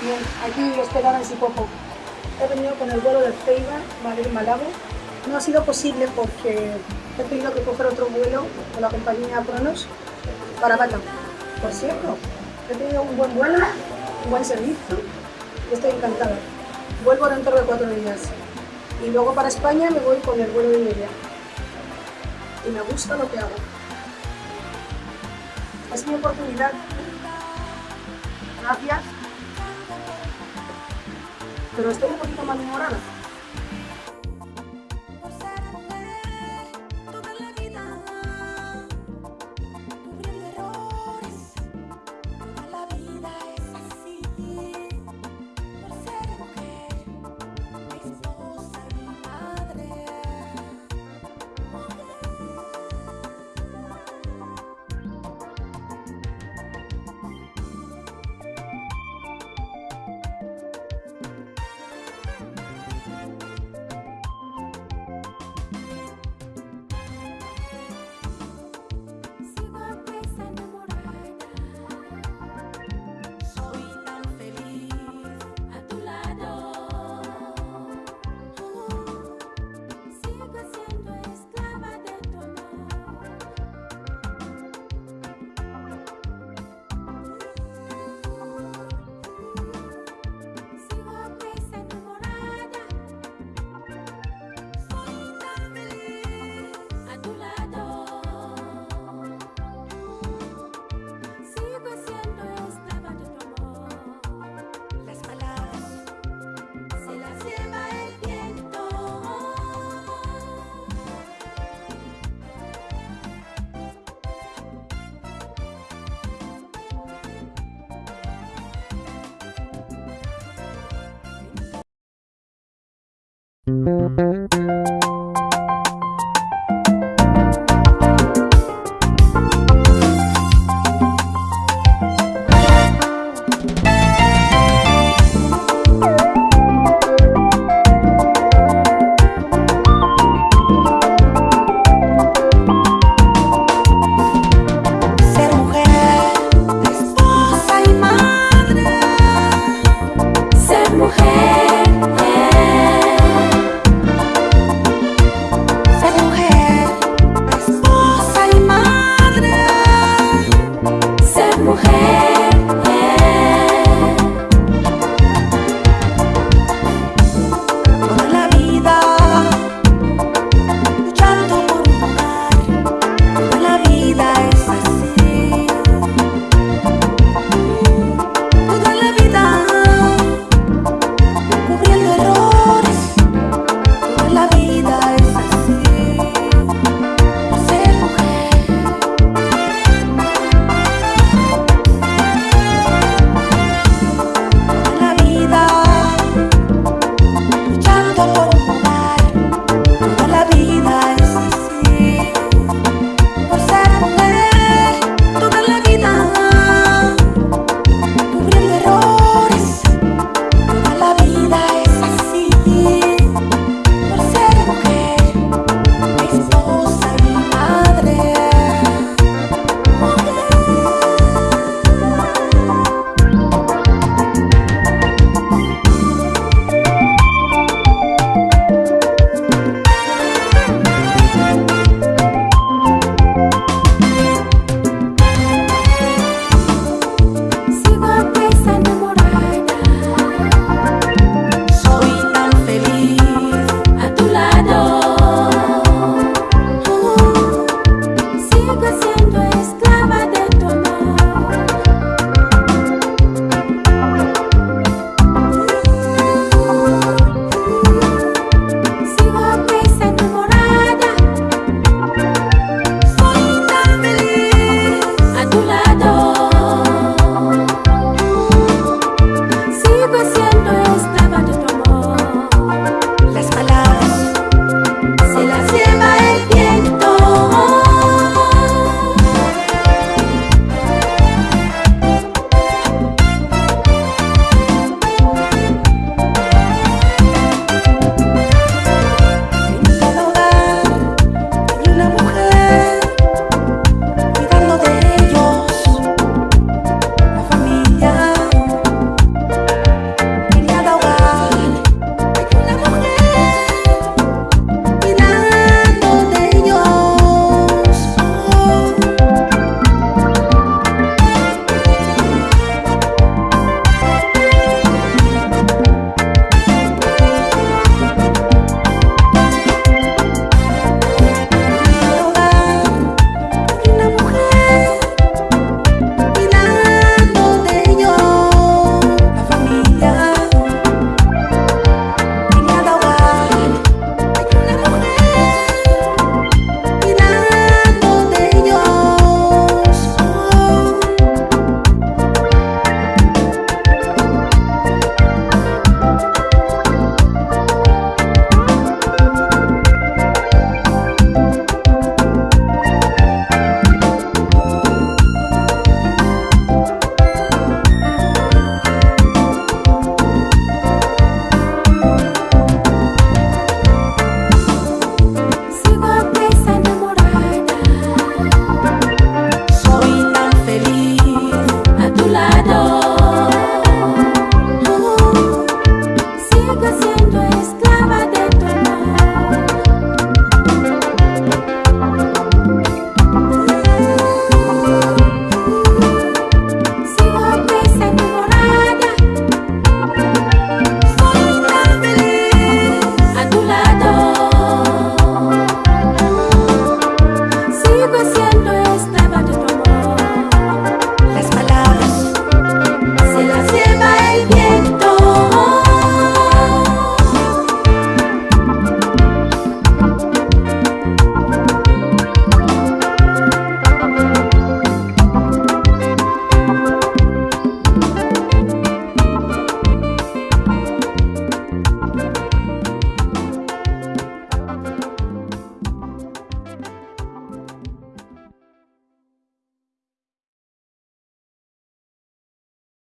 bien, aquí esperaba en Sipopo. He venido con el vuelo de Ceiba, Madrid-Malabo. No ha sido posible porque he tenido que coger otro vuelo con la compañía Cronos para Bata. Por cierto, he tenido un buen vuelo, un buen servicio estoy encantada. Vuelvo dentro de cuatro días. Y luego para España me voy con el vuelo de Iberia. Y me gusta lo que hago. Es mi oportunidad. Gracias. Pero estoy un poquito malhumorada.